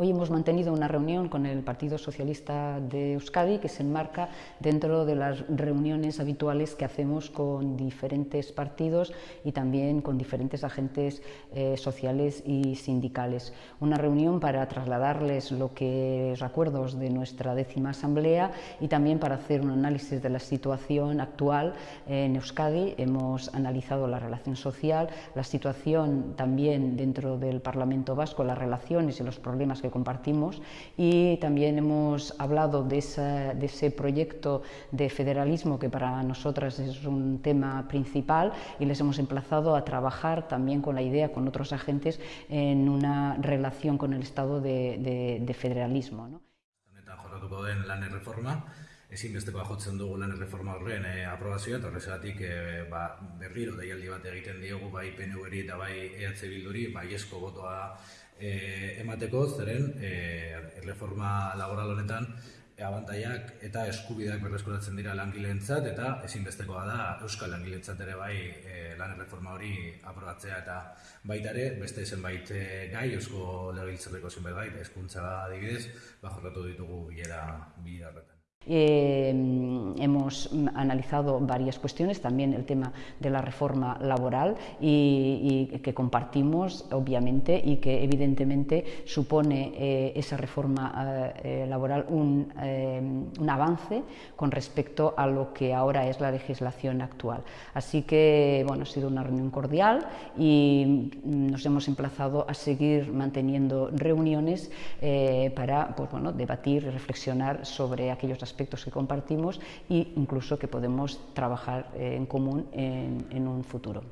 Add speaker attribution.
Speaker 1: Hoy hemos mantenido una reunión con el Partido Socialista de Euskadi que se enmarca dentro de las reuniones habituales que hacemos con diferentes partidos y también con diferentes agentes eh, sociales y sindicales. Una reunión para trasladarles lo que recuerdos de nuestra décima asamblea y también para hacer un análisis de la situación actual en Euskadi. Hemos analizado la relación social, la situación también dentro del Parlamento Vasco, las relaciones y los problemas que compartimos y también hemos hablado de, ese proyecto de federalismo que para nosotras es un tema principal y les hemos emplazado a trabajar también con la idea, con otros agentes, en una relación con el Estado de, de, de federalismo. ¿no?
Speaker 2: Erreforma, ezinbestekoa jotzen dugu lan erreforma horren e, aprobazioa, eta horrezatik e, ba, berriro deialdi bat egiten diogu bai PNV-ri eta bai EH Bilduri, bai esko botoa e, emateko, zeren e, reforma laboral honetan e, abantaiak eta eskubideak berreskuratzen dira langileentzat eta ezinbestekoa da euskal langileentzat ere bai e, lan reforma hori aprobatzea eta baita ere beste zenbait e, gai eusko legebiltzarreko zenbait gai hezkuntza adibidez ba jorratu ditugu bilera bilera E,
Speaker 1: Eh, hemos analizado varias cuestiones, también el tema de la reforma laboral y, que compartimos, obviamente, y que evidentemente supone eh, esa reforma eh, laboral un, eh, avance con respecto a lo que ahora es la legislación actual. Así que, bueno, ha sido una reunión cordial y nos hemos emplazado a seguir manteniendo reuniones eh, para pues, bueno, debatir y reflexionar sobre aquellos aspectos que compartimos e incluso que podemos trabajar en común en un futuro.